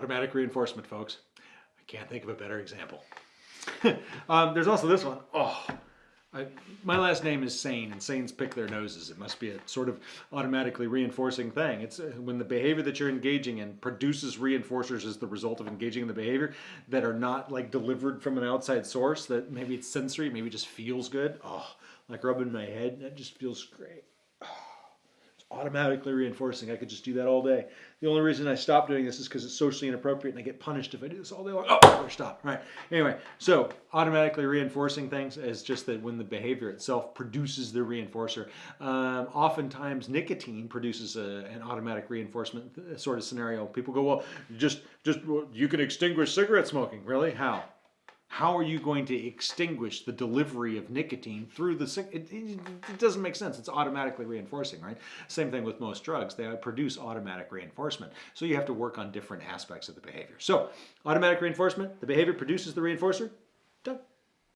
Automatic reinforcement, folks. I can't think of a better example. um, there's also this one. Oh, I, my last name is Sane, and Sanes pick their noses. It must be a sort of automatically reinforcing thing. It's uh, when the behavior that you're engaging in produces reinforcers as the result of engaging in the behavior that are not like delivered from an outside source. That maybe it's sensory, maybe it just feels good. Oh, like rubbing my head. That just feels great automatically reinforcing. I could just do that all day. The only reason I stop doing this is because it's socially inappropriate and I get punished if I do this all day long. Oh, better stop. Right. Anyway, so automatically reinforcing things is just that when the behavior itself produces the reinforcer. Um, oftentimes nicotine produces a, an automatic reinforcement sort of scenario. People go, well, just, just, you can extinguish cigarette smoking. Really? How? How are you going to extinguish the delivery of nicotine through the it, it, doesn't make sense. It's automatically reinforcing right? Same thing with most drugs. They produce automatic reinforcement. So you have to work on different aspects of the behavior. So automatic reinforcement the behavior produces the reinforcer done